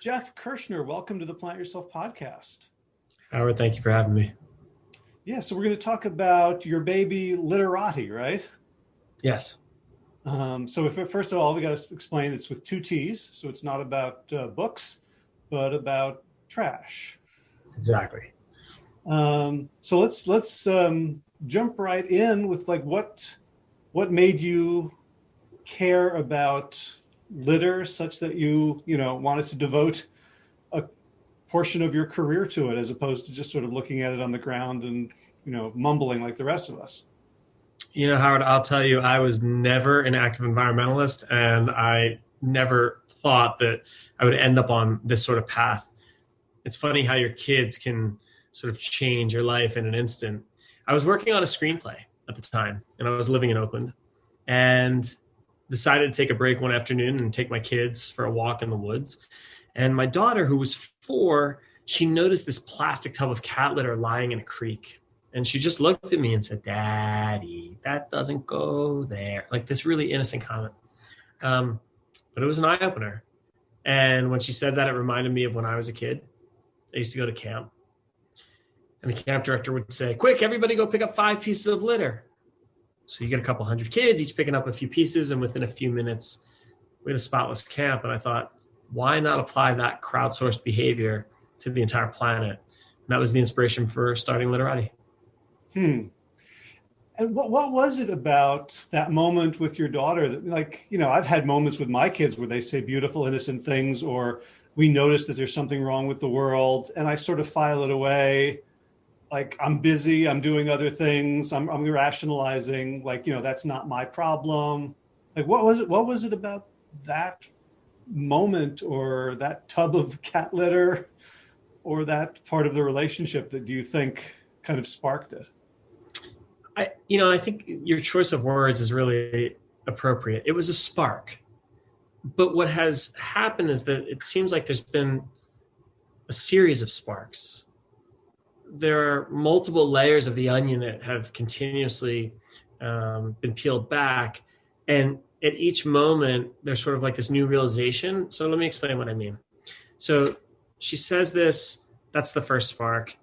Jeff Kirschner, welcome to the Plant Yourself podcast. Howard, thank you for having me. Yeah, so we're going to talk about your baby litterati, right? Yes. Um, so if, first of all, we got to explain it's with two T's, so it's not about uh, books, but about trash. Exactly. Um, so let's let's um, jump right in with like what what made you care about litter such that you you know wanted to devote a portion of your career to it as opposed to just sort of looking at it on the ground and you know mumbling like the rest of us? You know howard i'll tell you i was never an active environmentalist and i never thought that i would end up on this sort of path. It's funny how your kids can sort of change your life in an instant. I was working on a screenplay at the time and i was living in oakland. And decided to take a break one afternoon and take my kids for a walk in the woods. And my daughter, who was four, she noticed this plastic tub of cat litter lying in a creek. And she just looked at me and said, Daddy, that doesn't go there. Like this really innocent comment. Um, but it was an eye opener. And when she said that, it reminded me of when I was a kid. I used to go to camp. And the camp director would say, Quick, everybody go pick up five pieces of litter. So you get a couple hundred kids, each picking up a few pieces, and within a few minutes, we had a spotless camp. And I thought, why not apply that crowdsourced behavior to the entire planet? And that was the inspiration for starting Litterati. Hmm. And what, what was it about that moment with your daughter that like, you know, I've had moments with my kids where they say beautiful, innocent things, or we notice that there's something wrong with the world and I sort of file it away like I'm busy, I'm doing other things, I'm, I'm rationalizing, like, you know, that's not my problem. Like, what was it? What was it about that moment or that tub of cat litter or that part of the relationship that do you think kind of sparked it? I, you know, I think your choice of words is really appropriate. It was a spark. But what has happened is that it seems like there's been a series of sparks there are multiple layers of the onion that have continuously um, been peeled back. And at each moment, there's sort of like this new realization. So let me explain what I mean. So she says this, that's the first spark.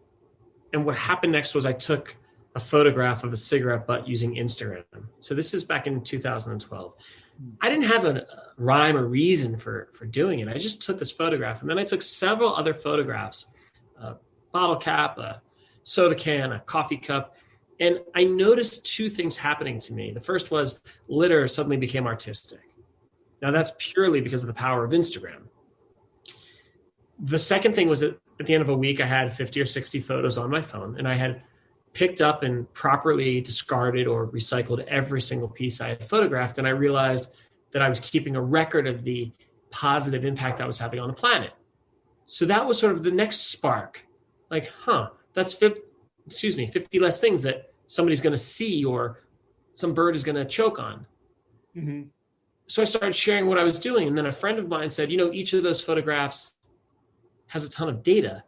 And what happened next was I took a photograph of a cigarette butt using Instagram. So this is back in 2012. I didn't have a rhyme or reason for, for doing it. I just took this photograph and then I took several other photographs, bottle cap, a soda can, a coffee cup. And I noticed two things happening to me. The first was litter suddenly became artistic. Now, that's purely because of the power of Instagram. The second thing was that at the end of a week, I had 50 or 60 photos on my phone, and I had picked up and properly discarded or recycled every single piece I had photographed. And I realized that I was keeping a record of the positive impact I was having on the planet. So that was sort of the next spark like, huh, that's 50, excuse me, 50 less things that somebody's going to see or some bird is going to choke on. Mm-hmm. So I started sharing what I was doing. And then a friend of mine said, you know, each of those photographs has a ton of data.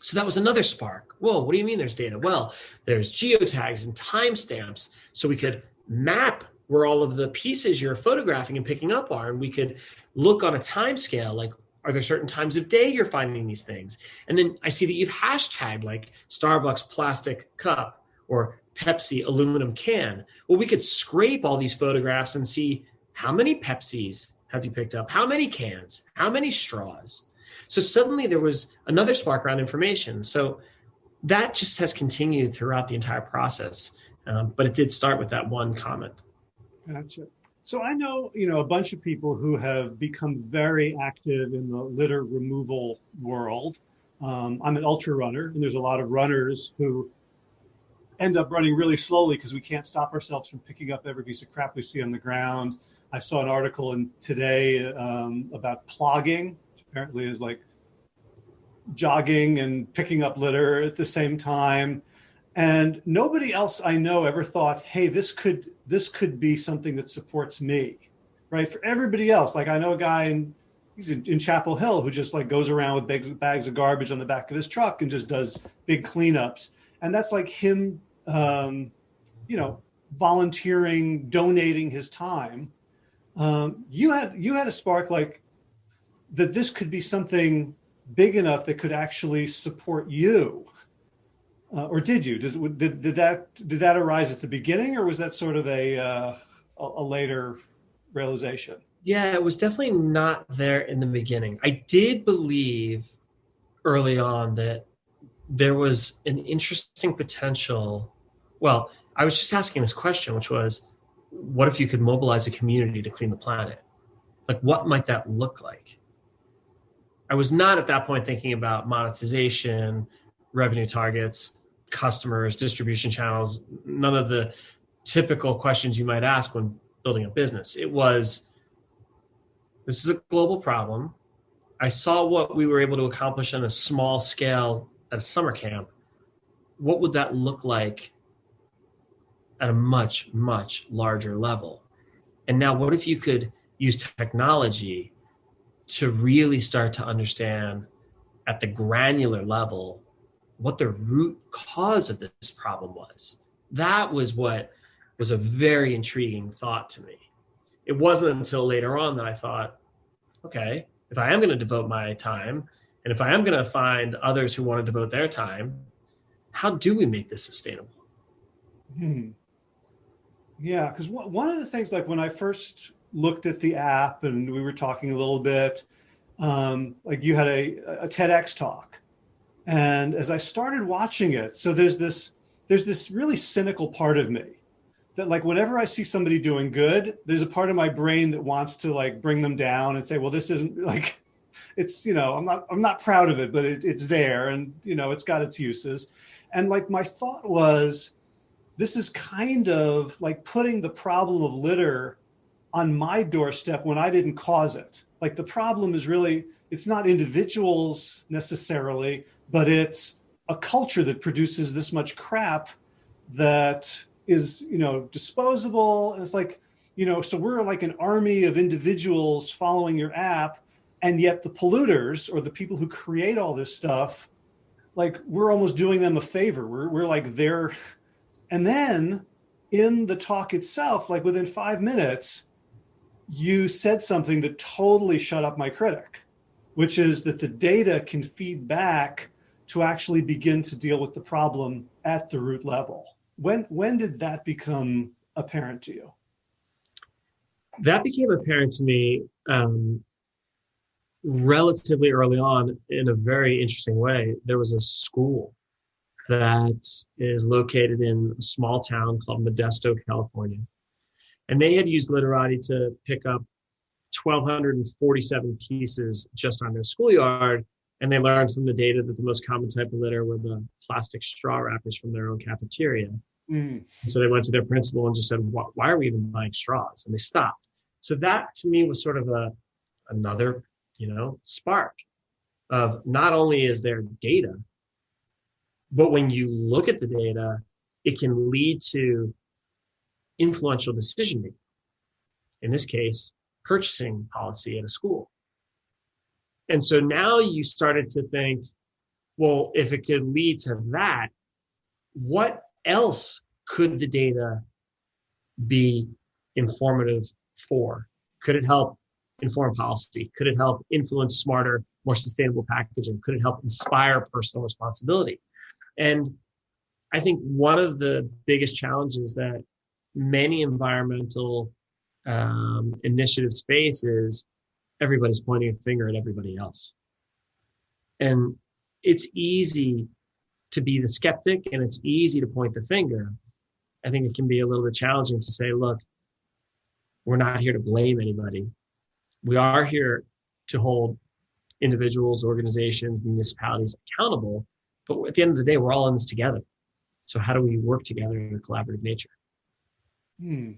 So that was another spark. Whoa, what do you mean there's data? Well, there's geotags and timestamps. So we could map where all of the pieces you're photographing and picking up are. And we could look on a time scale, like are there certain times of day you're finding these things? And then I see that you've hashtagged like Starbucks plastic cup or Pepsi aluminum can. Well, we could scrape all these photographs and see how many Pepsis have you picked up? How many cans? How many straws? So suddenly there was another spark around information. So that just has continued throughout the entire process. Um, but it did start with that one comment. Gotcha. So I know, you know, a bunch of people who have become very active in the litter removal world. Um, I'm an ultra runner, and there's a lot of runners who end up running really slowly because we can't stop ourselves from picking up every piece of crap we see on the ground. I saw an article in today um, about plogging, which apparently is like jogging and picking up litter at the same time. And nobody else I know ever thought, hey, this could this could be something that supports me, right? For everybody else, like I know a guy in he's in, in Chapel Hill who just like goes around with bags, bags of garbage on the back of his truck and just does big cleanups, and that's like him, um, you know, volunteering, donating his time. Um, you had you had a spark like that this could be something big enough that could actually support you. Uh, or did you? Did, did, did that did that arise at the beginning, or was that sort of a uh, a, a later realization? Yeah, it was definitely not there in the beginning. I did believe early on that there was an interesting potential. Well, I was just asking this question, which was, what if you could mobilize a community to clean the planet? Like, what might that look like? I was not at that point thinking about monetization, revenue targets, customers, distribution channels, none of the typical questions you might ask when building a business. It was this is a global problem. I saw what we were able to accomplish on a small scale at a summer camp. What would that look like at a much, much larger level? And now, what if you could use technology to really start to understand at the granular level what the root cause of this problem was. That was what was a very intriguing thought to me. It wasn't until later on that I thought, okay, if I am going to devote my time, and if I am going to find others who want to devote their time, how do we make this sustainable? Hmm. Yeah, because one of the things, like when I first looked at the app and we were talking a little bit, um, like you had a, a TEDx talk, and as I started watching it, so there's this there's this really cynical part of me that like whenever I see somebody doing good, there's a part of my brain that wants to like bring them down and say, well, this isn't like it's you know I'm not I'm not proud of it, but it, it's there and you know it's got its uses. And like my thought was, this is kind of like putting the problem of litter on my doorstep when I didn't cause it. Like the problem is really it's not individuals necessarily, but it's a culture that produces this much crap that is, you know, disposable. And it's like, you know, so we're like an army of individuals following your app. And yet the polluters or the people who create all this stuff, like we're almost doing them a favor. We're, we're like there. And then in the talk itself, like within five minutes, you said something that totally shut up my critic, which is that the data can feed back to actually begin to deal with the problem at the root level. When, when did that become apparent to you? That became apparent to me um, relatively early on in a very interesting way. There was a school that is located in a small town called Modesto, California. And they had used Litterati to pick up 1,247 pieces just on their schoolyard and they learned from the data that the most common type of litter were the plastic straw wrappers from their own cafeteria. Mm. So they went to their principal and just said, why are we even buying straws? And they stopped. So that to me was sort of a, another, you know, spark of not only is there data, but when you look at the data, it can lead to influential decision making. In this case, purchasing policy at a school. And so now you started to think, well, if it could lead to that, what else could the data be informative for? Could it help inform policy? Could it help influence smarter, more sustainable packaging? Could it help inspire personal responsibility? And I think one of the biggest challenges that many environmental um, initiatives face is everybody's pointing a finger at everybody else. And it's easy to be the skeptic and it's easy to point the finger. I think it can be a little bit challenging to say, look, we're not here to blame anybody. We are here to hold individuals, organizations, municipalities accountable. But at the end of the day, we're all in this together. So how do we work together in a collaborative nature? Hmm.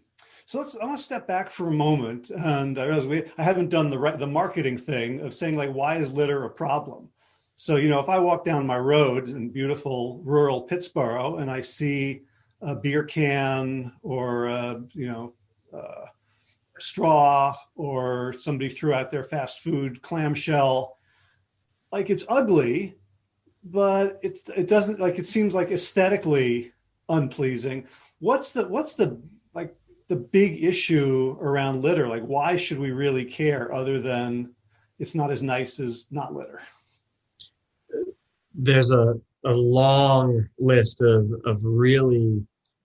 So let's, I want to step back for a moment. And I realize we, I haven't done the right, the marketing thing of saying like, why is litter a problem? So, you know, if I walk down my road in beautiful rural Pittsboro and I see a beer can or, a, you know, uh, straw or somebody threw out their fast food clamshell, like it's ugly, but it's, it doesn't like, it seems like aesthetically unpleasing. What's the, what's the, the big issue around litter? Like, why should we really care other than it's not as nice as not litter? There's a, a long list of, of really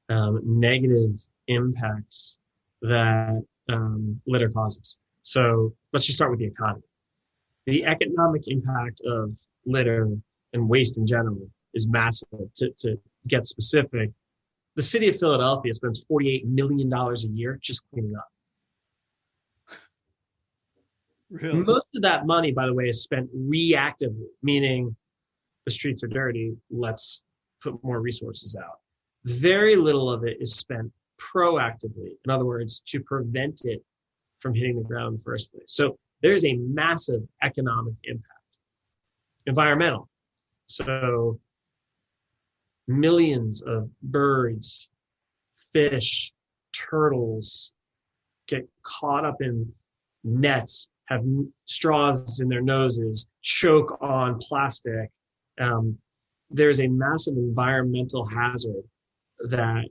um, negative impacts that um, litter causes. So let's just start with the economy. The economic impact of litter and waste in general is massive. To, to get specific, the city of Philadelphia spends $48 million a year just cleaning up. Really? Most of that money, by the way, is spent reactively, meaning the streets are dirty, let's put more resources out. Very little of it is spent proactively. In other words, to prevent it from hitting the ground in the first place. So there's a massive economic impact. Environmental. So millions of birds, fish, turtles get caught up in nets, have straws in their noses, choke on plastic. Um, there's a massive environmental hazard that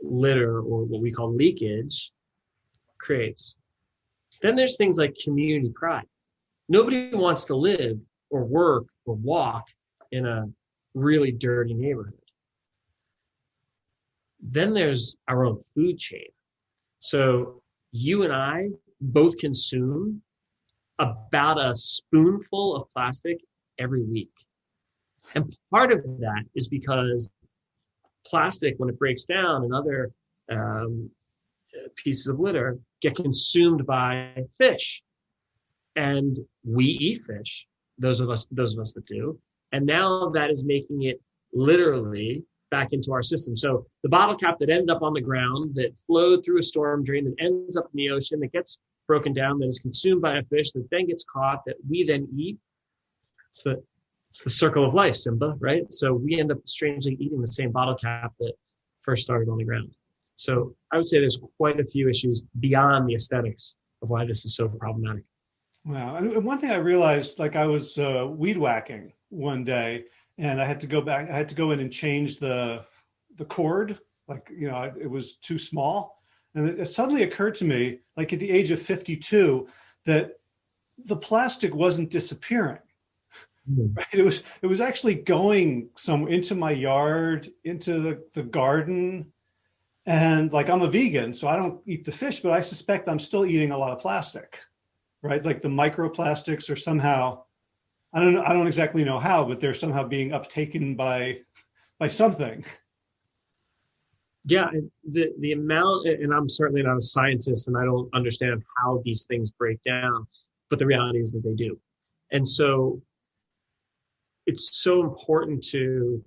litter or what we call leakage creates. Then there's things like community pride. Nobody wants to live or work or walk in a really dirty neighborhood. Then there's our own food chain. So you and I both consume about a spoonful of plastic every week. And part of that is because plastic, when it breaks down and other um, pieces of litter, get consumed by fish. And we eat fish, those of us, those of us that do. And now that is making it literally back into our system. So the bottle cap that ended up on the ground, that flowed through a storm drain, that ends up in the ocean, that gets broken down, that is consumed by a fish, that then gets caught, that we then eat. It's the it's the circle of life, Simba, right? So we end up strangely eating the same bottle cap that first started on the ground. So I would say there's quite a few issues beyond the aesthetics of why this is so problematic. Wow. And one thing I realized, like I was uh, weed whacking one day and I had to go back, I had to go in and change the, the cord. Like, you know, it was too small. And it suddenly occurred to me, like at the age of 52, that the plastic wasn't disappearing. Mm. Right? It was it was actually going some into my yard, into the, the garden. And like I'm a vegan, so I don't eat the fish, but I suspect I'm still eating a lot of plastic, right? Like the microplastics are somehow, I don't know, I don't exactly know how, but they're somehow being uptaken by by something. Yeah, the the amount, and I'm certainly not a scientist, and I don't understand how these things break down, but the reality is that they do. And so it's so important to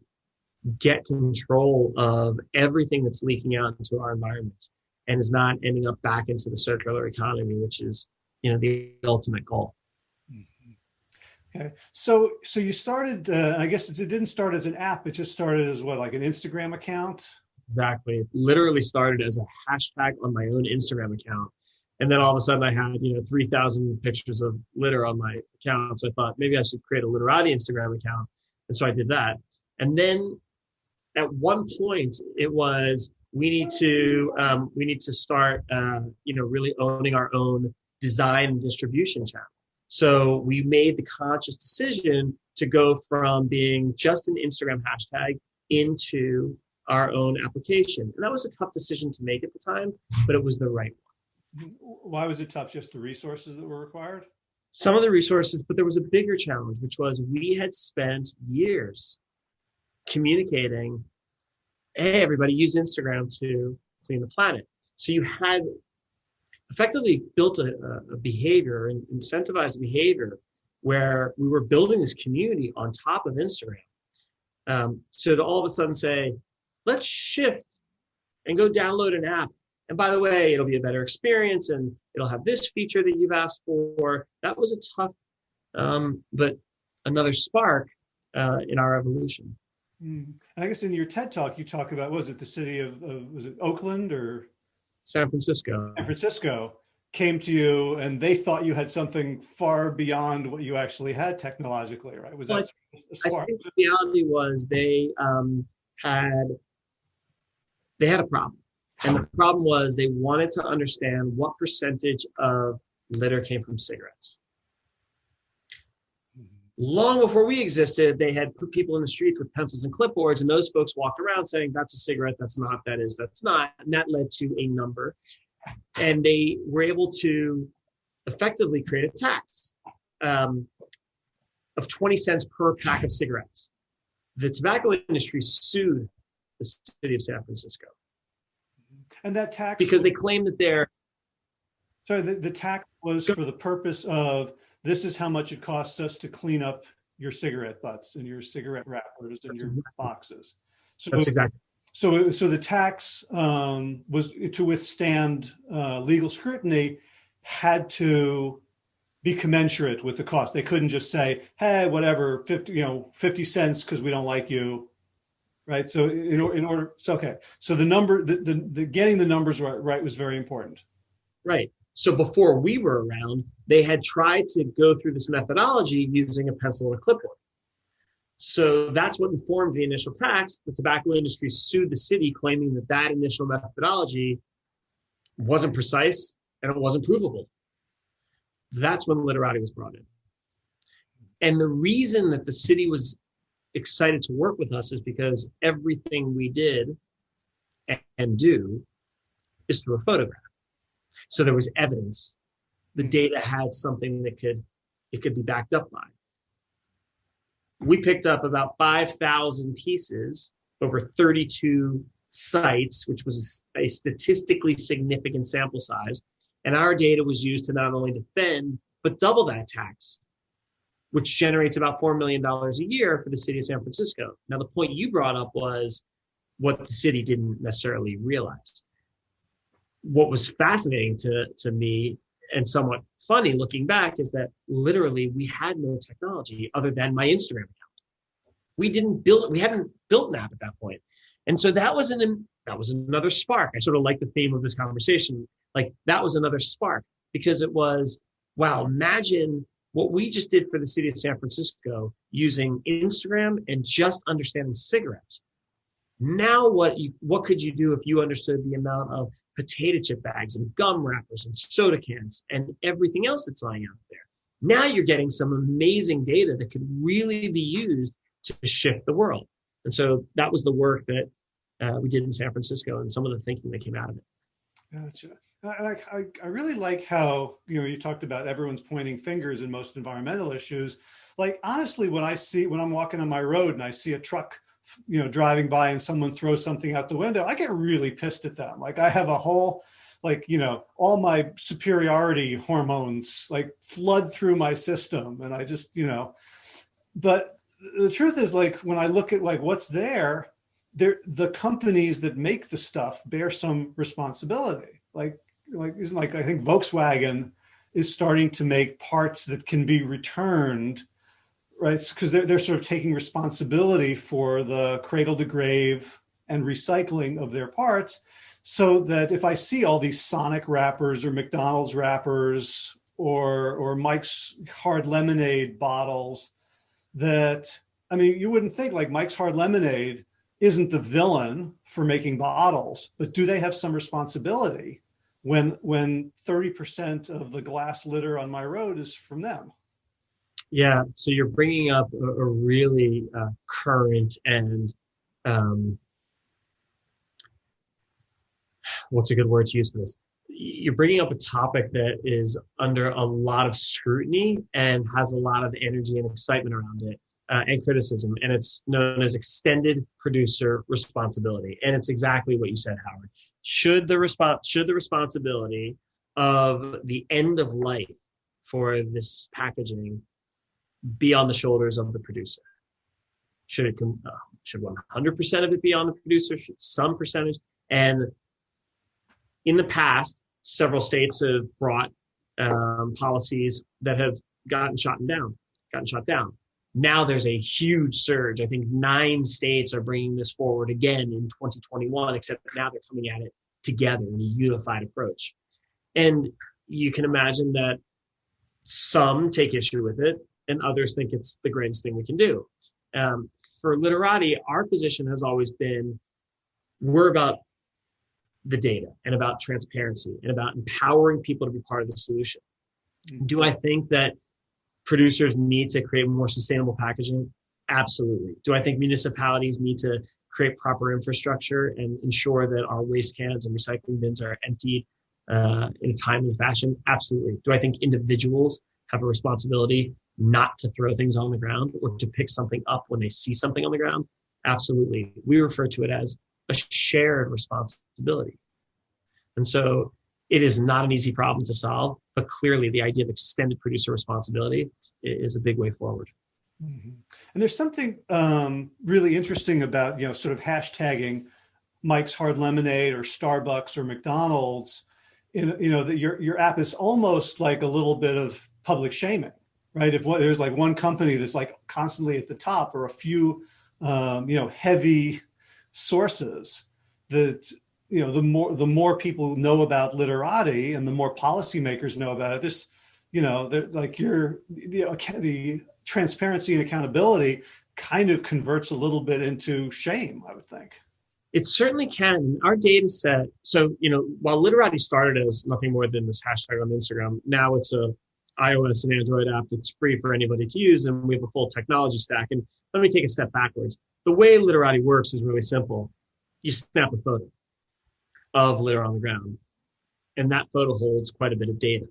get control of everything that's leaking out into our environment and is not ending up back into the circular economy, which is, you know, the ultimate goal. Mm-hmm. Okay. So, so you started, uh, I guess it didn't start as an app. It just started as what, like an Instagram account? Exactly. It literally started as a hashtag on my own Instagram account. And then all of a sudden I had, you know, 3,000 pictures of litter on my account. So I thought maybe I should create a Litterati Instagram account. And so I did that. And then at one point it was, we need to, um, we need to start, uh, you know, really owning our own design and distribution channel. So we made the conscious decision to go from being just an Instagram hashtag into our own application. And that was a tough decision to make at the time, but it was the right one. Why was it tough? Just the resources that were required? Some of the resources, but there was a bigger challenge, which was we had spent years communicating, hey, everybody use Instagram to clean the planet. So you had effectively built a, a behavior and incentivized behavior where we were building this community on top of Instagram. Um, so to all of a sudden say, let's shift and go download an app and by the way, it'll be a better experience and it'll have this feature that you've asked for. That was a tough, um, but another spark uh, in our evolution. Mm. I guess in your TED talk, you talk about, was it the city of, of, was it Oakland or? San Francisco. San Francisco came to you and they thought you had something far beyond what you actually had technologically, right? Was well, that I, I think the reality was they um, had, they had a problem and the problem was they wanted to understand what percentage of litter came from cigarettes. Long before we existed, they had put people in the streets with pencils and clipboards, and those folks walked around saying, That's a cigarette, that's not, that is, that's not. And that led to a number. And they were able to effectively create a tax um, of 20 cents per pack of cigarettes. The tobacco industry sued the city of San Francisco. And that tax because they claim that they're sorry, the, the tax was for the purpose of this is how much it costs us to clean up your cigarette butts and your cigarette wrappers and your boxes. So that's exactly. So, so the tax um, was to withstand uh, legal scrutiny had to be commensurate with the cost. They couldn't just say, "Hey, whatever, fifty, you know, fifty cents because we don't like you." right? So in, in order, so okay. So the number, the, the, the getting the numbers right, right was very important. Right. So before we were around, they had tried to go through this methodology using a pencil and a clipboard. So that's what informed the initial tax. The tobacco industry sued the city, claiming that that initial methodology wasn't precise and it wasn't provable. That's when litterati was brought in. And the reason that the city was excited to work with us is because everything we did and do is through a photograph. So there was evidence. The hmm. data had something that could it could be backed up by. We picked up about 5,000 pieces over 32 sites, which was a statistically significant sample size. And our data was used to not only defend, but double that tax which generates about $4 million a year for the city of San Francisco. Now, the point you brought up was what the city didn't necessarily realize. What was fascinating to, to me and somewhat funny looking back is that literally we had no technology other than my Instagram account. We didn't build, we hadn't built an app at that point. And so that was an, that was another spark. I sort of like the theme of this conversation. Like that was another spark because it was, wow, imagine what we just did for the city of San Francisco using Instagram and just understanding cigarettes. Now, what you, what could you do if you understood the amount of potato chip bags and gum wrappers and soda cans and everything else that's lying out there? Now you're getting some amazing data that could really be used to shift the world. And so that was the work that uh, we did in San Francisco and some of the thinking that came out of it. Gotcha. I, I, I really like how, you know, you talked about everyone's pointing fingers in most environmental issues. Like, honestly, when I see, when I'm walking on my road and I see a truck, you know, driving by and someone throws something out the window, I get really pissed at them. Like I have a whole, like, you know, all my superiority hormones like flood through my system. And I just, you know, but the truth is like, when I look at like what's there, there, the companies that make the stuff bear some responsibility. Like like isn't like I think Volkswagen is starting to make parts that can be returned, right? Because they're they're sort of taking responsibility for the cradle to grave and recycling of their parts, so that if I see all these Sonic wrappers or McDonald's wrappers or or Mike's Hard Lemonade bottles, that I mean you wouldn't think like Mike's Hard Lemonade isn't the villain for making bottles, but do they have some responsibility? when when 30% of the glass litter on my road is from them. Yeah, so you're bringing up a, a really uh, current and um, what's a good word to use for this? You're bringing up a topic that is under a lot of scrutiny and has a lot of energy and excitement around it. Uh, and criticism, and it's known as extended producer responsibility. And it's exactly what you said, Howard should the response should the responsibility of the end of life for this packaging be on the shoulders of the producer? Should it uh, should 100% of it be on the producer? Should some percentage? And in the past, several states have brought um, policies that have gotten shot down, gotten shot down. Now there's a huge surge. I think nine states are bringing this forward again in 2021, except now they're coming at it together in a unified approach. And you can imagine that some take issue with it and others think it's the greatest thing we can do. Um, for Litterati, our position has always been we're about the data and about transparency and about empowering people to be part of the solution. Mm-hmm. Do I think that producers need to create more sustainable packaging? Absolutely. Do I think municipalities need to create proper infrastructure and ensure that our waste cans and recycling bins are emptied uh, in a timely fashion? Absolutely. Do I think individuals have a responsibility not to throw things on the ground or to pick something up when they see something on the ground? Absolutely. We refer to it as a shared responsibility. And so it is not an easy problem to solve, but clearly the idea of extended producer responsibility is a big way forward. Mm -hmm. And there's something um, really interesting about, you know, sort of hashtagging Mike's Hard Lemonade or Starbucks or McDonald's. In, you know, that your, your app is almost like a little bit of public shaming, right? If there's like one company that's like constantly at the top or a few, um, you know, heavy sources that you know the more the more people know about litterati and the more policymakers know about it this you know like you're the, the transparency and accountability kind of converts a little bit into shame, I would think. It certainly can. Our data set, so, you know, while Litterati started as nothing more than this hashtag on Instagram, now it's a iOS and Android app that's free for anybody to use, and we have a full technology stack. And let me take a step backwards. The way Litterati works is really simple. You snap a photo of litter on the ground, and that photo holds quite a bit of data,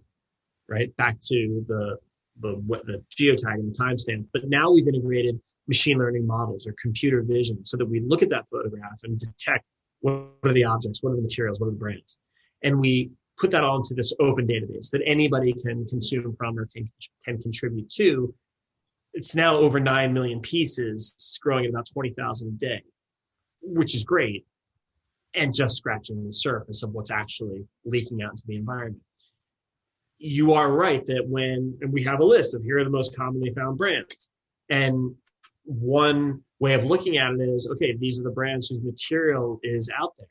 right? Back to the the, what, the geotag and the timestamp. But now we've integrated machine learning models or computer vision so that we look at that photograph and detect what are the objects, what are the materials, what are the brands. And we put that all into this open database that anybody can consume from or can, can contribute to. It's now over 9 million pieces, growing at about 20,000 a day, which is great. And just scratching the surface of what's actually leaking out into the environment you are right that when and we have a list of here are the most commonly found brands and one way of looking at it is okay these are the brands whose material is out there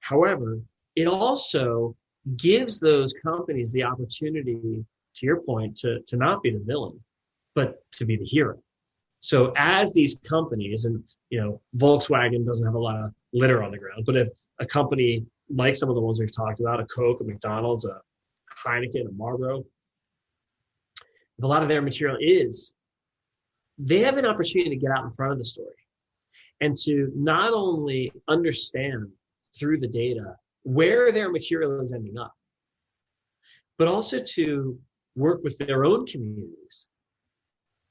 however it also gives those companies the opportunity to your point to, to not be the villain but to be the hero. So as these companies and you know volkswagen doesn't have a lot of litter on the ground but if a company like some of the ones we've talked about a coke a mcdonald's a Heineken and Marlboro, a lot of their material is, they have an opportunity to get out in front of the story and to not only understand through the data where their material is ending up, but also to work with their own communities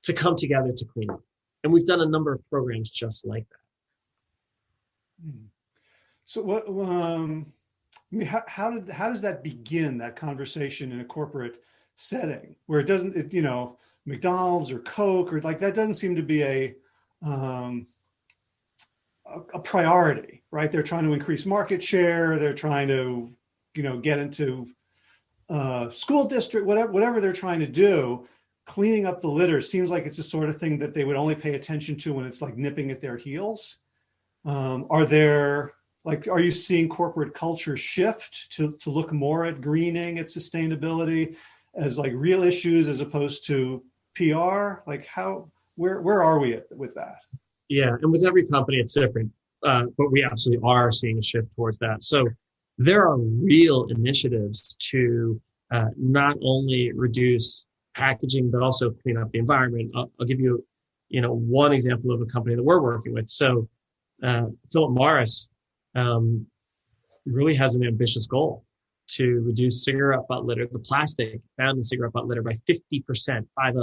to come together to clean up. And we've done a number of programs just like that. Hmm. So what, um, I mean, how, how did how does that begin that conversation in a corporate setting where it doesn't, it, you know, McDonald's or Coke or like that doesn't seem to be a um, a, priority, right? They're trying to increase market share. They're trying to, you know, get into uh, school district, whatever whatever they're trying to do. Cleaning up the litter seems like it's the sort of thing that they would only pay attention to when it's like nipping at their heels. Um, are there like, are you seeing corporate culture shift to, to look more at greening, at sustainability as like real issues as opposed to PR? Like how, where, where are we at, with that? Yeah, and with every company, it's different, uh, but we absolutely are seeing a shift towards that. So there are real initiatives to uh, not only reduce packaging, but also clean up the environment. I'll, I'll, give you, you know, one example of a company that we're working with. So uh, Philip Morris um, really has an ambitious goal to reduce cigarette butt litter, the plastic found in cigarette butt litter by 50%, 5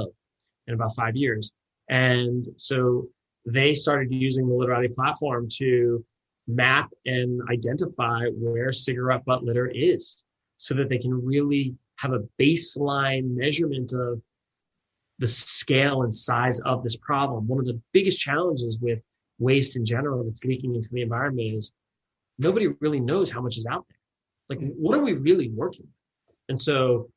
in about five years. And so they started using the Litterati platform to map and identify where cigarette butt litter is so that they can really have a baseline measurement of the scale and size of this problem. One of the biggest challenges with waste in general that's leaking into the environment is nobody really knows how much is out there. Like, what are we really working? And so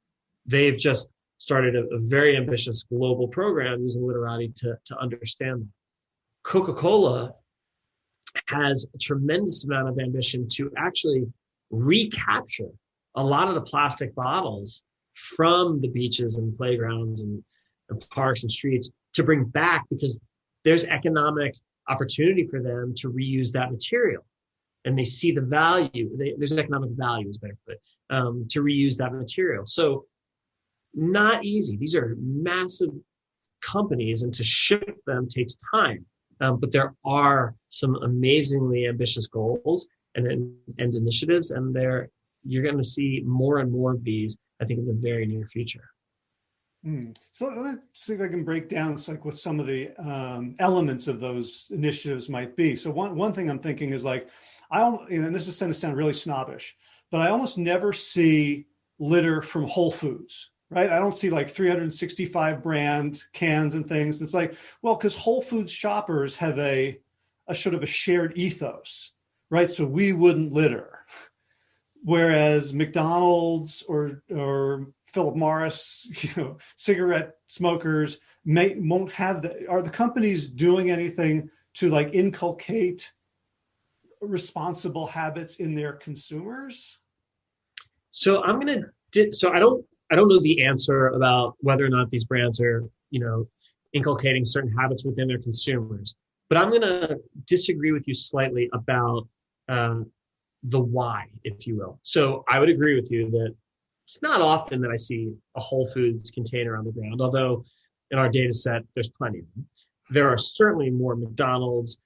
they've just started a, a very ambitious global program using Litterati to, to understand that. Coca-Cola has a tremendous amount of ambition to actually recapture a lot of the plastic bottles from the beaches and playgrounds and, and parks and streets to bring back because there's economic opportunity for them to reuse that material and they see the value. They, there's an economic value, is better put, um, to reuse that material. So not easy. These are massive companies and to ship them takes time. Um, but there are some amazingly ambitious goals and, and initiatives, and there you're going to see more and more of these, I think, in the very near future. Mm. So let's see if I can break down like what some of the um, elements of those initiatives might be. So one, one thing I'm thinking is like, I, you know, and this is going to sound really snobbish, but I almost never see litter from Whole Foods, right? I don't see like 365 brand cans and things. It's like, well, because Whole Foods shoppers have a, a sort of a shared ethos, right? So we wouldn't litter. Whereas McDonald's or, or Philip Morris, you know, cigarette smokers may won't have the, are the companies doing anything to like inculcate responsible habits in their consumers? So I'm going to, so I don't, I don't know the answer about whether or not these brands are, you know, inculcating certain habits within their consumers, but I'm going to disagree with you slightly about um, the why, if you will. So I would agree with you that it's not often that I see a Whole Foods container on the ground, although in our data set, there's plenty of them. There are certainly more McDonald's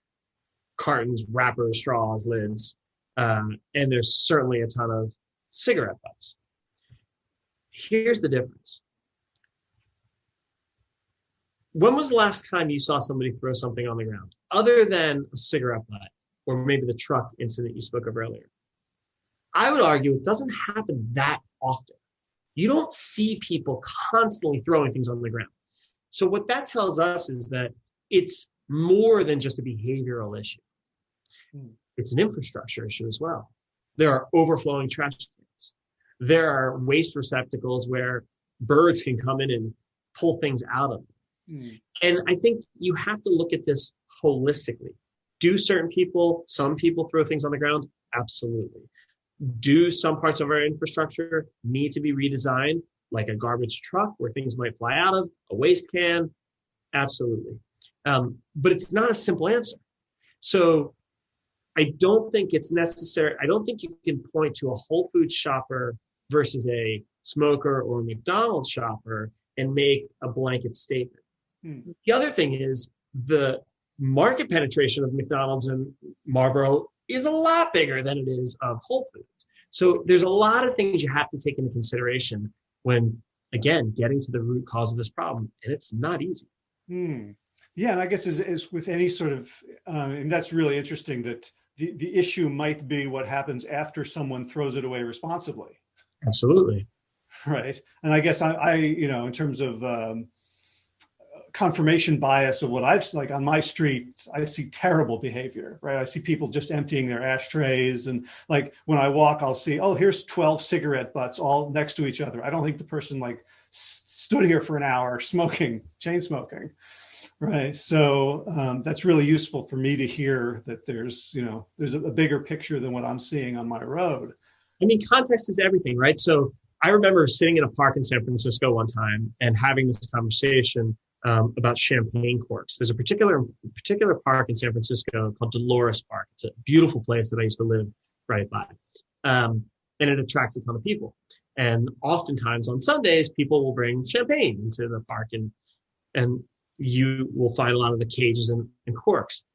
cartons, wrappers, straws, lids, um, and there's certainly a ton of cigarette butts. Here's the difference. When was the last time you saw somebody throw something on the ground other than a cigarette butt or maybe the truck incident you spoke of earlier? I would argue it doesn't happen that often. You don't see people constantly throwing things on the ground. So what that tells us is that it's more than just a behavioral issue. Hmm. It's an infrastructure issue as well. There are overflowing trash. There are waste receptacles where birds can come in and pull things out of them. Mm. And I think you have to look at this holistically. Do certain people, some people throw things on the ground? Absolutely do some parts of our infrastructure need to be redesigned, like a garbage truck where things might fly out of, a waste can? Absolutely. Um, but it's not a simple answer. So I don't think it's necessary. I don't think you can point to a Whole Foods shopper versus a smoker or a McDonald's shopper and make a blanket statement. Hmm. The other thing is the market penetration of McDonald's and Marlboro is a lot bigger than it is of Whole Foods. So there's a lot of things you have to take into consideration when, again, getting to the root cause of this problem, and it's not easy. Hmm. Yeah, and I guess as, as with any sort of, um, and that's really interesting that the, the issue might be what happens after someone throws it away responsibly. Absolutely. Right. And I guess I, I you know, in terms of um, confirmation bias of what I've like on my street, I see terrible behavior, right? I see people just emptying their ashtrays and like when I walk, I'll see, oh, here's 12 cigarette butts all next to each other. I don't think the person like stood here for an hour smoking, chain smoking, right? So um, that's really useful for me to hear that there's, you know, there's a, a bigger picture than what I'm seeing on my road. I mean, context is everything, right? So I remember sitting in a park in San Francisco one time and having this conversation um, about champagne corks. There's a particular particular park in San Francisco called Dolores Park. It's a beautiful place that I used to live right by, um, and it attracts a ton of people. And oftentimes on Sundays, people will bring champagne into the park, and and you will find a lot of the cages and, and corks.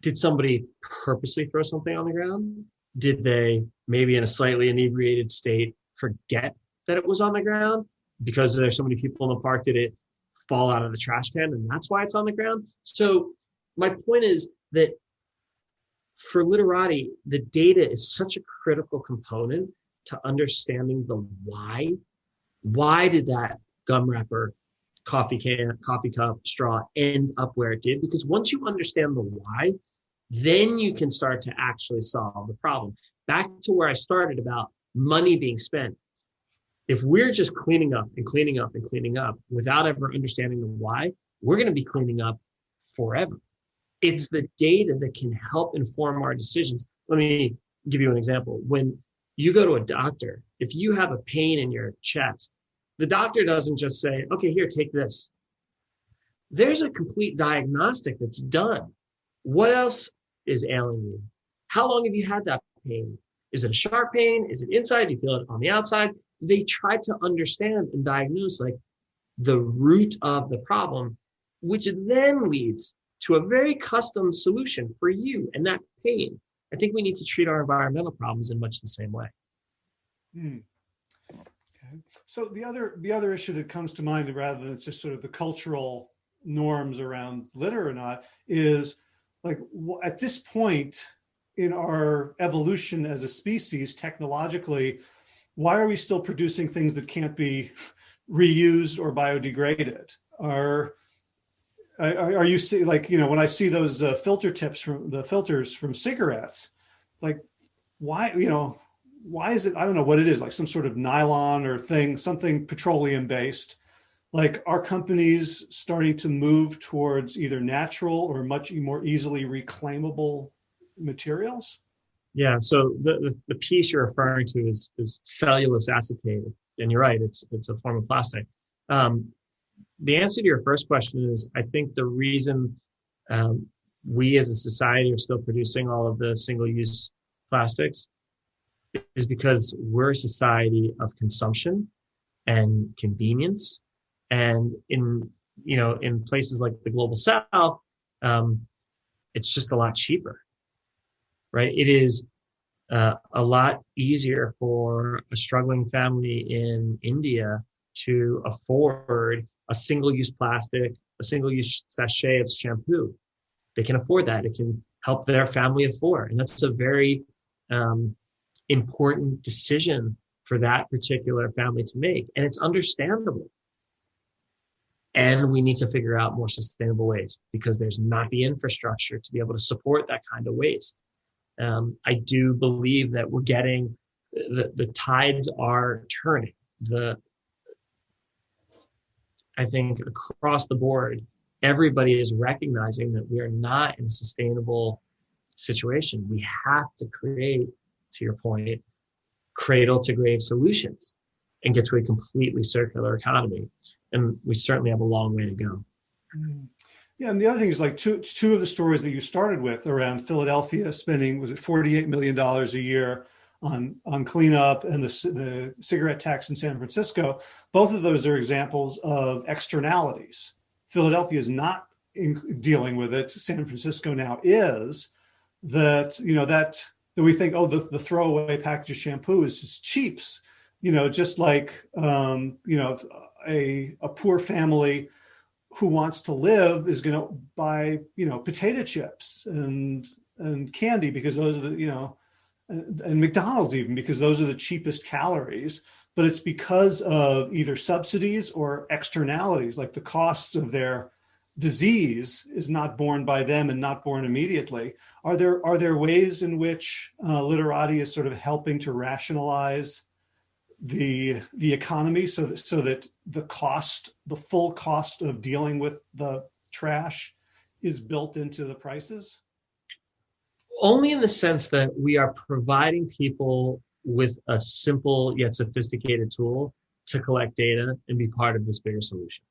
Did somebody purposely throw something on the ground? Did they maybe in a slightly inebriated state forget that it was on the ground? because there's so many people in the park, did it fall out of the trash can and that's why it's on the ground? So my point is that for litterati, the data is such a critical component to understanding the why. Why did that gum wrapper, coffee can, coffee cup, straw end up where it did? Because once you understand the why, then you can start to actually solve the problem. Back to where I started about money being spent if we're just cleaning up and cleaning up and cleaning up without ever understanding the why, we're going to be cleaning up forever. It's the data that can help inform our decisions. Let me give you an example. When you go to a doctor, if you have a pain in your chest, the doctor doesn't just say, okay, here, take this. There's a complete diagnostic that's done. What else is ailing you? How long have you had that pain? Is it a sharp pain? Is it inside? Do you feel it on the outside? they try to understand and diagnose like the root of the problem, which then leads to a very custom solution for you and that pain. I think we need to treat our environmental problems in much the same way. Hmm. Okay. So the other the other issue that comes to mind, rather than just sort of the cultural norms around litter or not, is like at this point in our evolution as a species technologically, why are we still producing things that can't be reused or biodegraded? Are are, are you see like you know when I see those uh, filter tips from the filters from cigarettes, like why you know why is it I don't know what it is like some sort of nylon or thing something petroleum based like are companies starting to move towards either natural or much more easily reclaimable materials? Yeah, so the, the, piece you're referring to is, is cellulose acetate. And you're right, it's, it's a form of plastic. Um, the answer to your first question is I think the reason um, we as a society are still producing all of the single use plastics is because we're a society of consumption and convenience. And in, you know, in places like the global south, um, it's just a lot cheaper right? It is uh, a lot easier for a struggling family in India to afford a single-use plastic, a single-use sachet of shampoo. They can afford that. It can help their family afford, and that's a very um, important decision for that particular family to make, and it's understandable. And we need to figure out more sustainable ways because there's not the infrastructure to be able to support that kind of waste um, I do believe that we're getting the, the tides are turning. The I think across the board, everybody is recognizing that we are not in a sustainable situation. We have to create, to your point, cradle to grave solutions and get to a completely circular economy. And we certainly have a long way to go. Mm. Yeah, and the other thing is like two two of the stories that you started with around Philadelphia spending was it forty eight million dollars a year on on cleanup and the the cigarette tax in San Francisco. Both of those are examples of externalities. Philadelphia is not in, dealing with it. San Francisco now is that you know that that we think oh the the throwaway package of shampoo is just cheaps. You know, just like um, you know a a poor family who wants to live is going to buy, you know, potato chips and and candy because those are the, you know, and, and McDonald's even because those are the cheapest calories. But it's because of either subsidies or externalities, like the costs of their disease is not borne by them and not borne immediately. Are there are there ways in which uh, Litterati is sort of helping to rationalize the the economy so that so that the cost the full cost of dealing with the trash is built into the prices? Only in the sense that we are providing people with a simple yet sophisticated tool to collect data and be part of this bigger solution.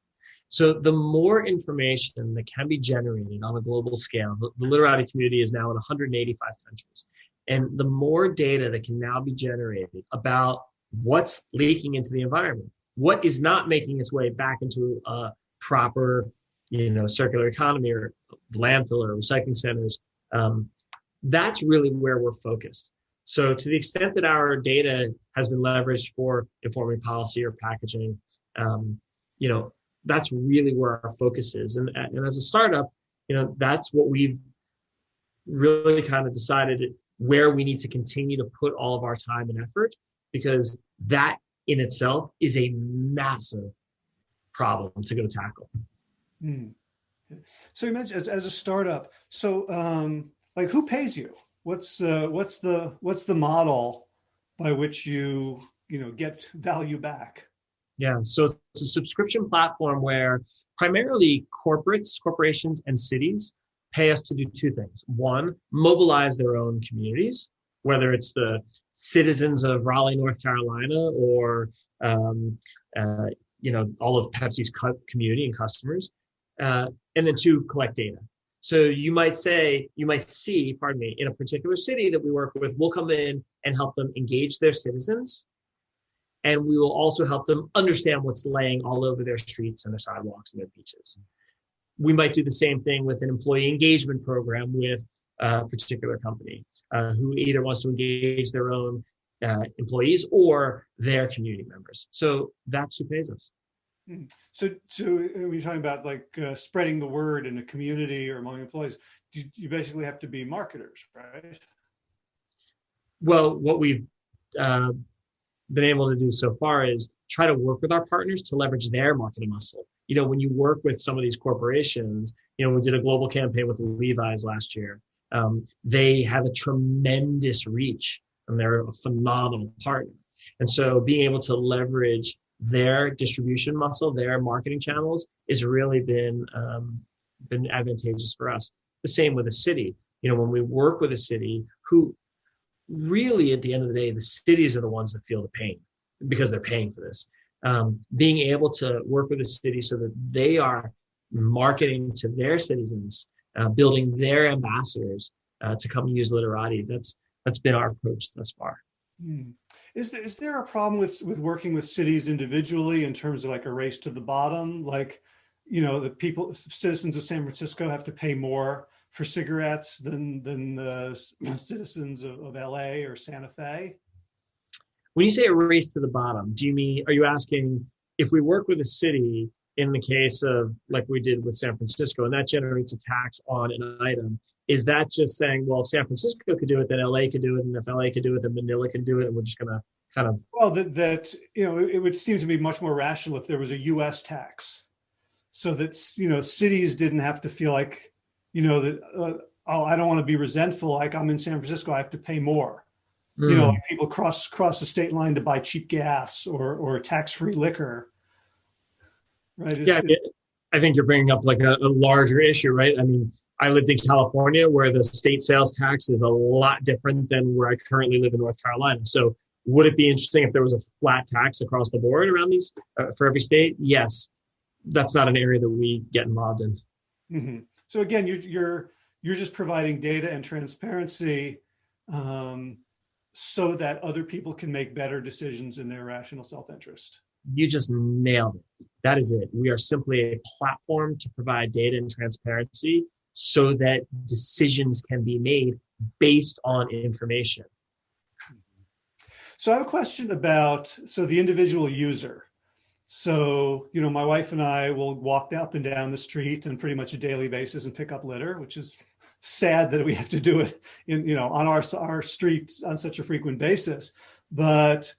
So the more information that can be generated on a global scale the, the Litterati community is now in 185 countries and the more data that can now be generated about what's leaking into the environment? What is not making its way back into a proper you know circular economy or landfill or recycling centers? Um, that's really where we're focused. So to the extent that our data has been leveraged for informing policy or packaging um, you know that's really where our focus is. And, and as a startup you know that's what we've really kind of decided where we need to continue to put all of our time and effort because that in itself is a massive problem to go tackle. Mm. So you mentioned as, as, a startup, so um, like who pays you? What's uh, what's the what's the model by which you you know get value back? Yeah, so it's a subscription platform where primarily corporates, corporations, and cities pay us to do two things. One, mobilize their own communities, whether it's the citizens of Raleigh, North Carolina, or um, uh, you know all of Pepsi's community and customers, uh, and then two, collect data. So you might say, you might see, pardon me, in a particular city that we work with, we'll come in and help them engage their citizens and we will also help them understand what's laying all over their streets and their sidewalks and their beaches. We might do the same thing with an employee engagement program with a particular company uh, who either wants to engage their own uh, employees or their community members. So that's who pays us. Hmm. So, so when you're talking about like uh, spreading the word in a community or among employees, you, you basically have to be marketers, right? Well, what we've uh, been able to do so far is try to work with our partners to leverage their marketing muscle. You know, when you work with some of these corporations, you know, we did a global campaign with Levi's last year. Um, they have a tremendous reach and they're a phenomenal partner. And so being able to leverage their distribution muscle, their marketing channels has really been, um, been advantageous for us. The same with a city. You know, when we work with a city who really at the end of the day, the cities are the ones that feel the pain because they're paying for this. Um, being able to work with a city so that they are marketing to their citizens, uh, building their ambassadors uh, to come use Litterati. That's that's been our approach thus far. Hmm. Is there, is there a problem with with working with cities individually in terms of like a race to the bottom? Like, you know, the people, citizens of San Francisco have to pay more for cigarettes than than the citizens of, of LA or Santa Fe? When you say a race to the bottom, do you mean, are you asking if we work with a city in the case of like we did with San Francisco and that generates a tax on an item, is that just saying, well, if San Francisco could do it, then LA could do it. And if LA could do it, then Manila can do it. And we're just going to kind of. Well, that, that, you know, it would seem to be much more rational if there was a US tax so that, you know, cities didn't have to feel like you know, that, uh, oh, I don't want to be resentful. Like I'm in San Francisco, I have to pay more. Mm. You know, like people cross cross the state line to buy cheap gas or or tax-free liquor. Right. It's, yeah. It, I think you're bringing up like a, a larger issue, right? I mean, I lived in California where the state sales tax is a lot different than where I currently live in North Carolina. So would it be interesting if there was a flat tax across the board around these uh, for every state? Yes. That's not an area that we get involved in. Mm -hmm. So again, you're, you're, you're just providing data and transparency um, so that other people can make better decisions in their rational self-interest. You just nailed it. That is it. We are simply a platform to provide data and transparency so that decisions can be made based on information. So I have a question about, so the individual user. So, you know, my wife and I will walk up and down the street on pretty much a daily basis and pick up litter, which is sad that we have to do it in, you know, on our, our street on such a frequent basis. But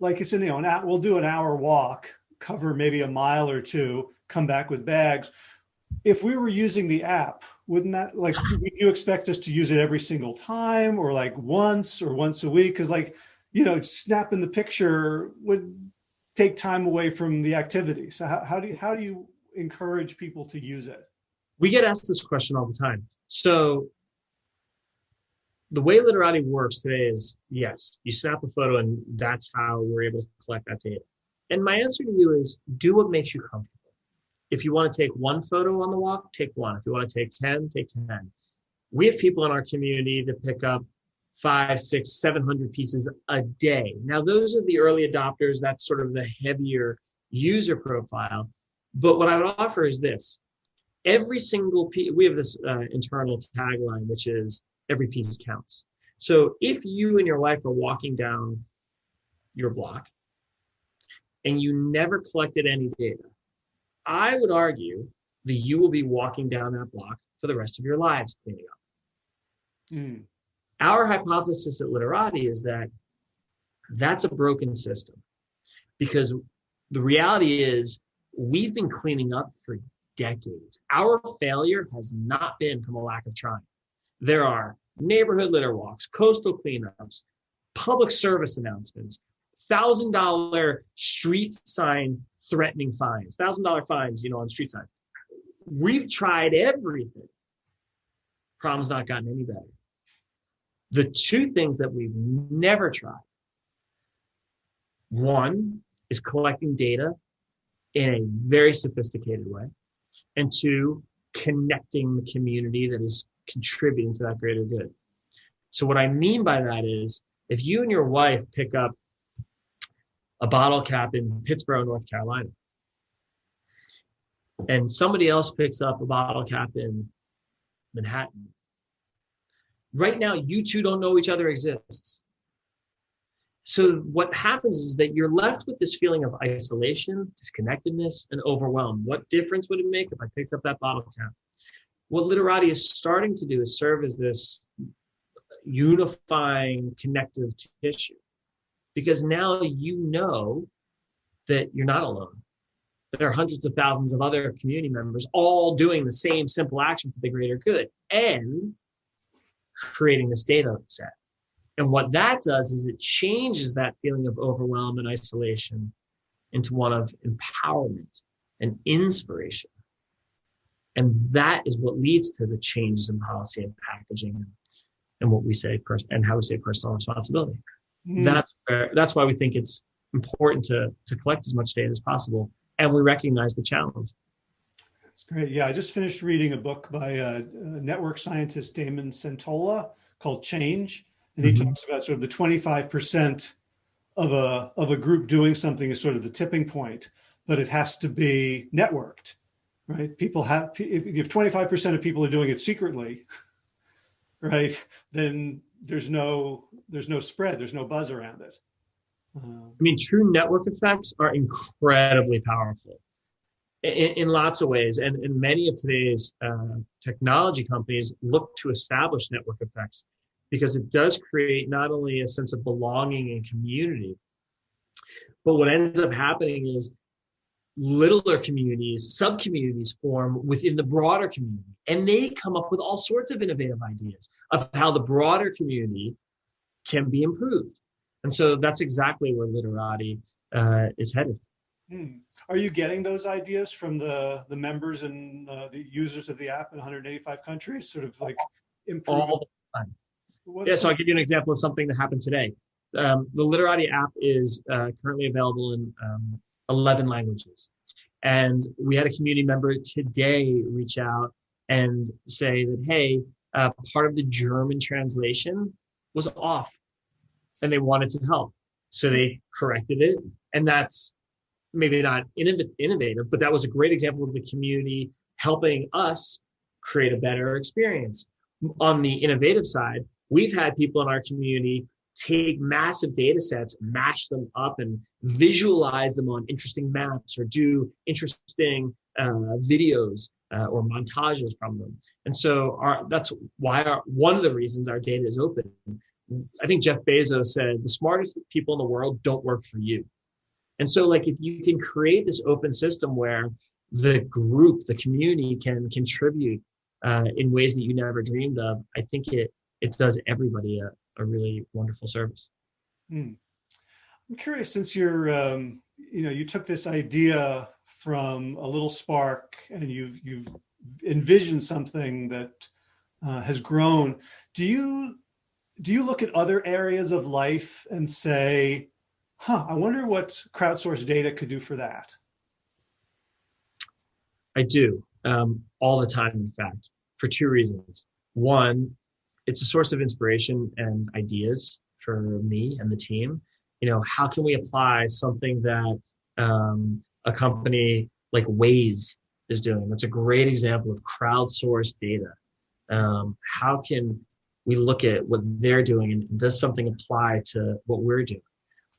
like it's in, you know, an, we'll do an hour walk, cover maybe a mile or two, come back with bags. If we were using the app, wouldn't that like, would you expect us to use it every single time or like once or once a week? Cause like, you know, snapping the picture would take time away from the activity. So how, how do you, how do you encourage people to use it? We get asked this question all the time. So the way Litterati works today is yes, you snap a photo and that's how we're able to collect that data. And my answer to you is do what makes you comfortable. If you want to take one photo on the walk, take one. If you want to take 10, take 10. We have people in our community that pick up five, six, seven hundred pieces a day. Now, those are the early adopters. That's sort of the heavier user profile. But what I would offer is this. Every single piece, we have this uh, internal tagline, which is every piece counts. So if you and your wife are walking down your block and you never collected any data, I would argue that you will be walking down that block for the rest of your lives cleaning up. Mm. Our hypothesis at Litterati is that that's a broken system because the reality is we've been cleaning up for decades. Our failure has not been from a lack of trying. There are neighborhood litter walks, coastal cleanups, public service announcements, thousand dollar street sign threatening fines, thousand dollar fines, you know, on street signs. We've tried everything. Problem's not gotten any better. The two things that we've never tried one is collecting data in a very sophisticated way, and two, connecting the community that is contributing to that greater good. So, what I mean by that is if you and your wife pick up a bottle cap in Pittsboro, North Carolina. And somebody else picks up a bottle cap in Manhattan. Right now, you two don't know each other exists. So what happens is that you're left with this feeling of isolation, disconnectedness, and overwhelm. What difference would it make if I picked up that bottle cap? What Litterati is starting to do is serve as this unifying connective tissue. Because now you know that you're not alone. There are hundreds of thousands of other community members all doing the same simple action for the greater good and creating this data set. And what that does is it changes that feeling of overwhelm and isolation into one of empowerment and inspiration. And that is what leads to the changes in policy and packaging and what we say and how we say personal responsibility. Mm. That's where, that's why we think it's important to to collect as much data as possible, and we recognize the challenge. That's great. Yeah, I just finished reading a book by uh, network scientist Damon Centola called Change, and he mm -hmm. talks about sort of the 25% of a of a group doing something is sort of the tipping point, but it has to be networked, right? People have if, if 25% of people are doing it secretly, right, then there's no there's no spread, there's no buzz around it. Uh, I mean, true network effects are incredibly powerful in, in lots of ways, and, and many of today's uh, technology companies look to establish network effects because it does create not only a sense of belonging and community, but what ends up happening is littler communities, sub communities form within the broader community, and they come up with all sorts of innovative ideas of how the broader community can be improved. And so that's exactly where Litterati uh, is headed. Hmm. Are you getting those ideas from the the members and uh, the users of the app in 185 countries? Sort of like improving. All the time. What's yeah, so I'll give you an example of something that happened today. Um, the Litterati app is uh, currently available in um, 11 languages. And we had a community member today reach out and say that, hey, uh, part of the German translation was off and they wanted to help. So they corrected it. And that's maybe not innovative, but that was a great example of the community helping us create a better experience. On the innovative side, we've had people in our community take massive data sets, mash them up, and visualize them on interesting maps or do interesting uh, videos uh, or montages from them. And so our, that's why our, one of the reasons our data is open. I think Jeff Bezos said the smartest people in the world don't work for you. And so like if you can create this open system where the group, the community can contribute uh, in ways that you never dreamed of, I think it it does everybody a, a really wonderful service. Hmm. I'm curious, since you're, um, you know, you took this idea from a little spark and you've, you've envisioned something that uh, has grown. Do you, do you look at other areas of life and say, huh, I wonder what crowdsourced data could do for that? I do, um, all the time, in fact, for two reasons. One, it's a source of inspiration and ideas for me and the team. You know, how can we apply something that um, a company like Waze is doing? That's a great example of crowdsourced data. Um, how can we look at what they're doing and does something apply to what we're doing?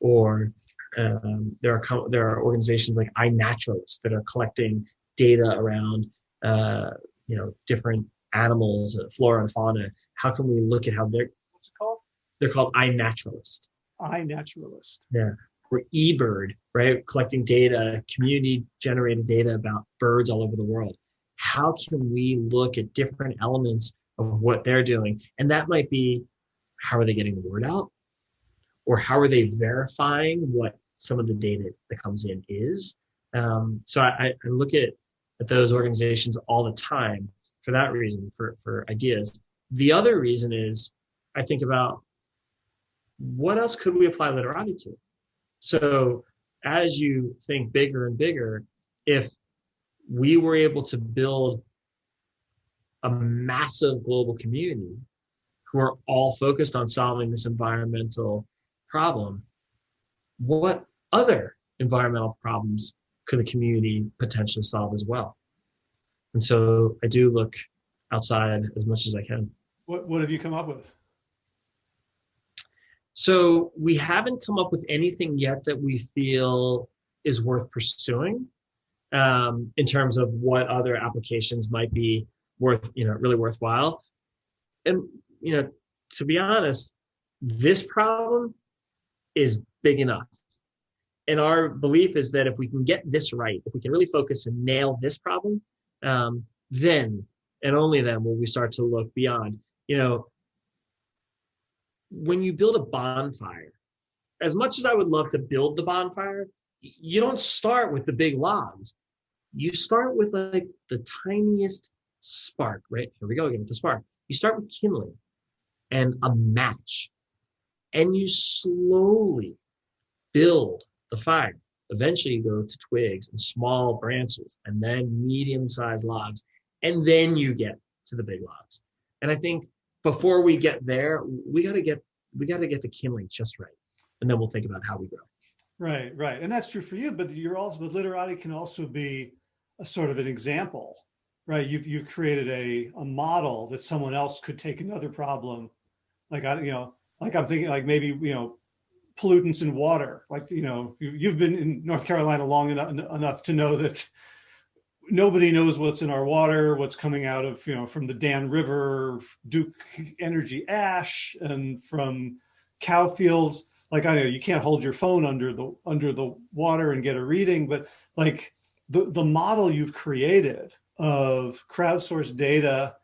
Or um, there are there are organizations like iNaturalist that are collecting data around uh, you know different animals, uh, flora and fauna, how can we look at how they're what's it called? They're called iNaturalist. iNaturalist. Yeah. Or eBird, right? Collecting data, community generated data about birds all over the world. How can we look at different elements of what they're doing? And that might be how are they getting the word out? Or how are they verifying what some of the data that comes in is? Um, so I, I look at, at those organizations all the time for that reason, for, for ideas. The other reason is I think about what else could we apply Litterati to? So as you think bigger and bigger, if we were able to build a massive global community who are all focused on solving this environmental problem, what other environmental problems could the community potentially solve as well? And so I do look outside as much as I can. What, what have you come up with? So we haven't come up with anything yet that we feel is worth pursuing um, in terms of what other applications might be worth, you know, really worthwhile. And, you know, to be honest, this problem is big enough. And our belief is that if we can get this right, if we can really focus and nail this problem, um, then and only then will we start to look beyond. You know, when you build a bonfire, as much as I would love to build the bonfire, you don't start with the big logs. You start with like the tiniest spark, right? Here we go again with the spark. You start with kindling and a match, and you slowly build the fire. Eventually, you go to twigs and small branches, and then medium sized logs, and then you get to the big logs. And I think before we get there, we got to get we got to get the kindling just right, and then we'll think about how we grow. Right, right, and that's true for you. But you're also, but Litterati can also be a sort of an example, right? You've you've created a a model that someone else could take another problem, like I you know, like I'm thinking like maybe you know pollutants in water. Like, you know, you've been in North Carolina long enough, enough to know that nobody knows what's in our water, what's coming out of, you know, from the Dan River, Duke Energy ash and from cow fields. Like, I know you can't hold your phone under the, under the water and get a reading, but like the, the model you've created of crowdsourced data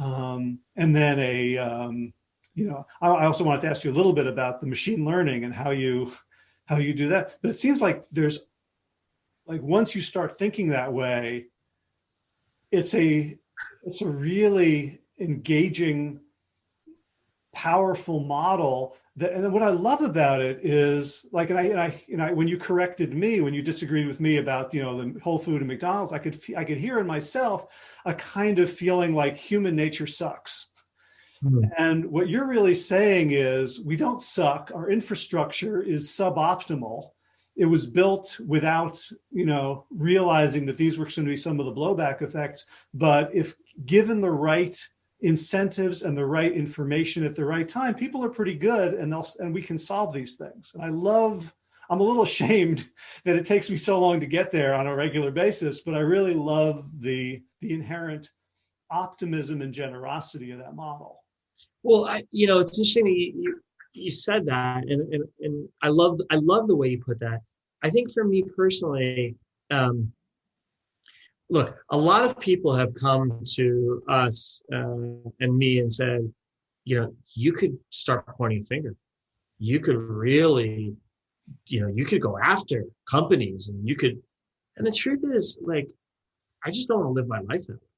um, and then a, um, you know, I, I also wanted to ask you a little bit about the machine learning and how you how you do that. But it seems like there's like once you start thinking that way, it's a it's a really engaging, powerful model that, and what I love about it is like, and I, and I, you know, when you corrected me, when you disagreed with me about, you know, the Whole Food and McDonald's, I could, I could hear in myself a kind of feeling like human nature sucks. Hmm. And what you're really saying is we don't suck. Our infrastructure is suboptimal. It was built without, you know, realizing that these were going to be some of the blowback effects. But if given the right incentives and the right information at the right time, people are pretty good and they'll, and we can solve these things. And I love, I'm a little ashamed that it takes me so long to get there on a regular basis, but I really love the, the inherent optimism and generosity of that model. Well, I, you know, it's interesting you, you, said that, and, and, and I love I love the way you put that. I think for me personally, um, look, a lot of people have come to us uh, and me and said, you know, you could start pointing a finger. You could really, you know, you could go after companies, and you could. And the truth is, like, I just don't want to live my life that way.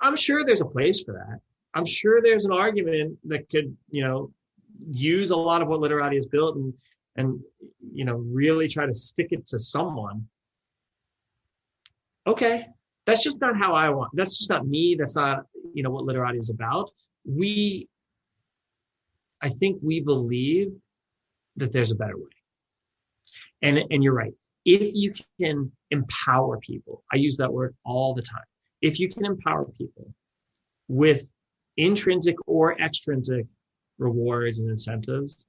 I'm sure there's a place for that. I'm sure there's an argument that could, you know, use a lot of what Litterati has built and and you know really try to stick it to someone. Okay, that's just not how I want. That's just not me. That's not you know what Litterati is about. We, I think we believe that there's a better way. And and you're right. If you can empower people, I use that word all the time. If you can empower people with intrinsic or extrinsic rewards and incentives,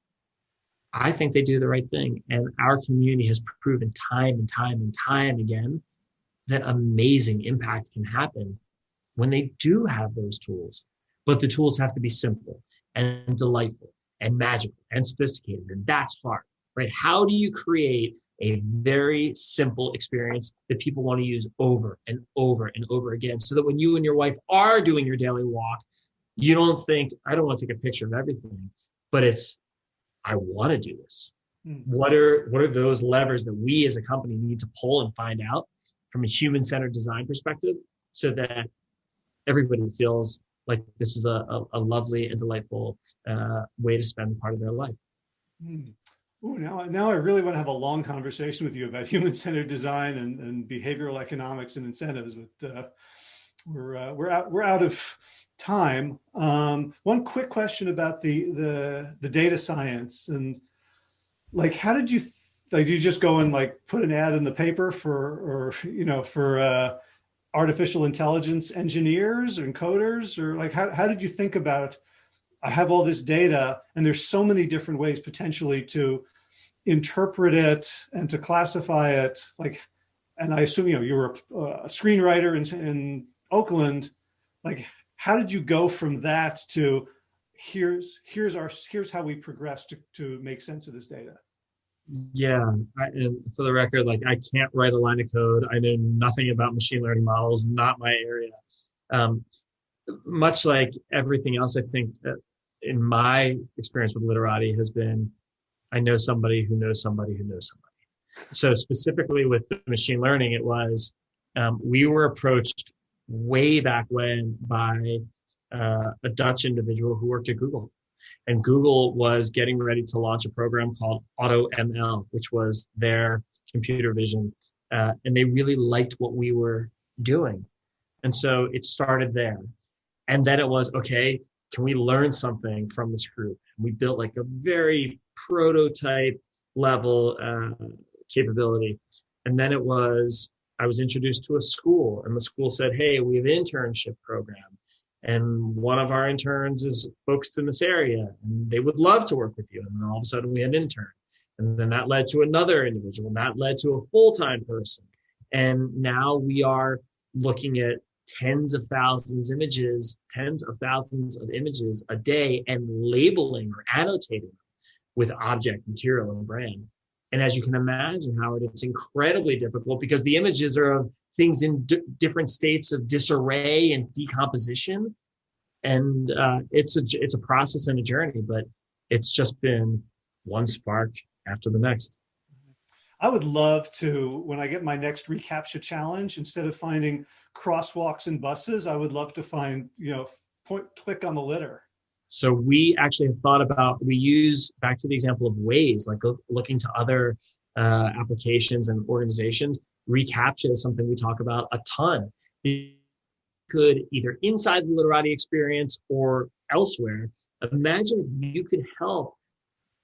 I think they do the right thing. And our community has proven time and time and time again that amazing impact can happen when they do have those tools. But the tools have to be simple and delightful and magical and sophisticated. And that's hard, right? How do you create a very simple experience that people want to use over and over and over again so that when you and your wife are doing your daily walk, you don't think i don't want to take a picture of everything but it's i want to do this mm. what are what are those levers that we as a company need to pull and find out from a human-centered design perspective so that everybody feels like this is a, a, a lovely and delightful uh, way to spend part of their life mm. Ooh, now, now I really want to have a long conversation with you about human-centered design and, and behavioral economics and incentives, but uh, we're uh, we're out we're out of time. Um, one quick question about the, the, the data science and like, how did you, like, you just go and like put an ad in the paper for, or, you know, for, uh, artificial intelligence engineers and coders or like, how, how did you think about, I have all this data and there's so many different ways potentially to interpret it and to classify it? Like, and I assume, you know, you were a, a screenwriter in, in Oakland, like, how did you go from that to here's, here's our, here's how we progress to, to make sense of this data? Yeah, I, and for the record, like I can't write a line of code. I know nothing about machine learning models, not my area. Um, much like everything else, I think in my experience with Litterati has been, I know somebody who knows somebody who knows somebody. So specifically with the machine learning, it was um, we were approached way back when by uh, a Dutch individual who worked at Google and Google was getting ready to launch a program called AutoML, which was their computer vision. Uh, and they really liked what we were doing. And so it started there. And then it was, okay, can we learn something from this group? We built like a very prototype level uh, capability. And then it was, I was introduced to a school and the school said, hey, we have an internship program. And one of our interns is focused in this area and they would love to work with you. And then all of a sudden we had an intern. And then that led to another individual and that led to a full-time person. And now we are looking at tens of thousands images tens of thousands of images a day and labeling or annotating with object material and brand and as you can imagine howard it's incredibly difficult because the images are of things in different states of disarray and decomposition. And uh, it's a it's a process and a journey, but it's just been one spark after the next. I would love to, when I get my next reCAPTCHA challenge, instead of finding crosswalks and buses, I would love to find, you know, point, click on the litter. So we actually have thought about, we use back to the example of Waze, like looking to other uh, applications and organizations reCAPTCHA is something we talk about a ton. Could either inside the Litterati experience or elsewhere, imagine if you could help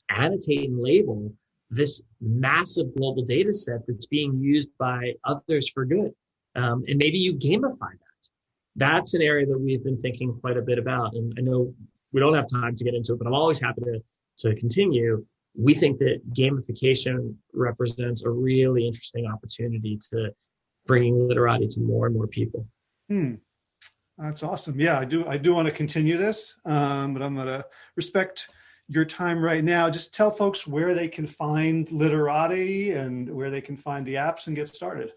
annotate and label this massive global data set that's being used by others for good. Um, and maybe you gamify that. That's an area that we've been thinking quite a bit about. And I know we don't have time to get into it, but I'm always happy to, to continue we think that gamification represents a really interesting opportunity to bringing Litterati to more and more people. Hmm. That's awesome. Yeah, I do. I do want to continue this, um, but I'm going to respect your time right now. Just tell folks where they can find Litterati and where they can find the apps and get started.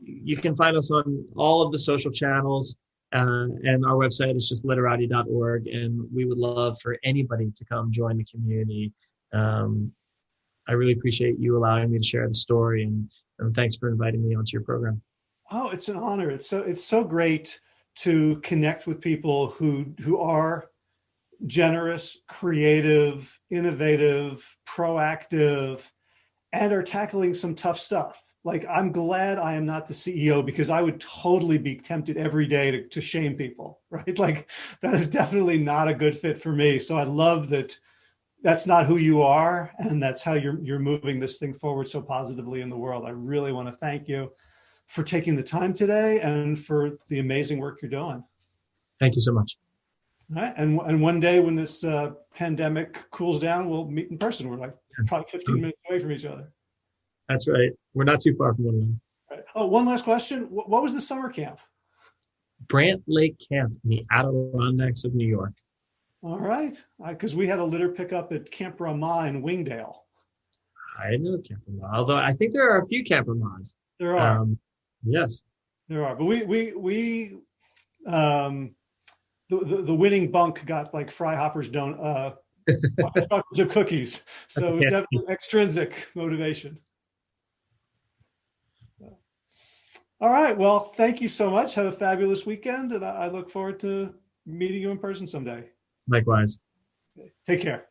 You can find us on all of the social channels. Uh, and our website is just litterati.org. And we would love for anybody to come join the community um, I really appreciate you allowing me to share the story and, and thanks for inviting me onto your program. Oh, it's an honor. It's so it's so great to connect with people who who are generous, creative, innovative, proactive, and are tackling some tough stuff. Like I'm glad I am not the CEO because I would totally be tempted every day to, to shame people, right? Like that is definitely not a good fit for me. So I love that that's not who you are and that's how you're you're moving this thing forward so positively in the world. I really want to thank you for taking the time today and for the amazing work you're doing. Thank you so much. All right, and and one day when this uh, pandemic cools down, we'll meet in person. We're like probably 15 minutes away from each other. That's right. We're not too far from one another. Oh, one last question. What was the summer camp? Brant Lake Camp in the Adirondacks of New York. All right, because we had a litter pickup at Camp Ramah in Wingdale. I know Camp Ramah, although I think there are a few Camp Ramahs. There are. Um, yes. There are, but we we we um, the, the, the winning bunk got like Freihofer's don't uh, chocolate cookies, so yeah. definitely extrinsic motivation. All right, well, thank you so much. Have a fabulous weekend, and I, I look forward to meeting you in person someday. Likewise. Take care.